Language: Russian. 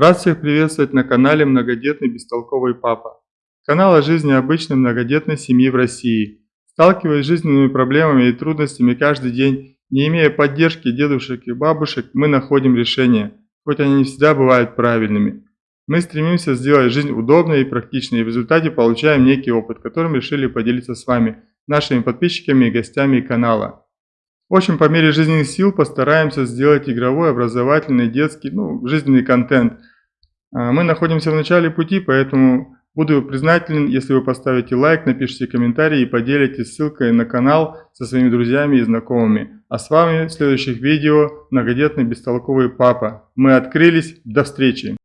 Рад всех приветствовать на канале «Многодетный бестолковый папа». Канал о жизни обычной многодетной семьи в России. Сталкиваясь с жизненными проблемами и трудностями каждый день, не имея поддержки дедушек и бабушек, мы находим решения, хоть они не всегда бывают правильными. Мы стремимся сделать жизнь удобной и практичной, и в результате получаем некий опыт, которым решили поделиться с вами, нашими подписчиками и гостями канала. В общем, по мере жизненных сил постараемся сделать игровой, образовательный, детский, ну, жизненный контент. А, мы находимся в начале пути, поэтому буду признателен, если вы поставите лайк, напишите комментарий и поделитесь ссылкой на канал со своими друзьями и знакомыми. А с вами в следующих видео многодетный бестолковый папа. Мы открылись. До встречи!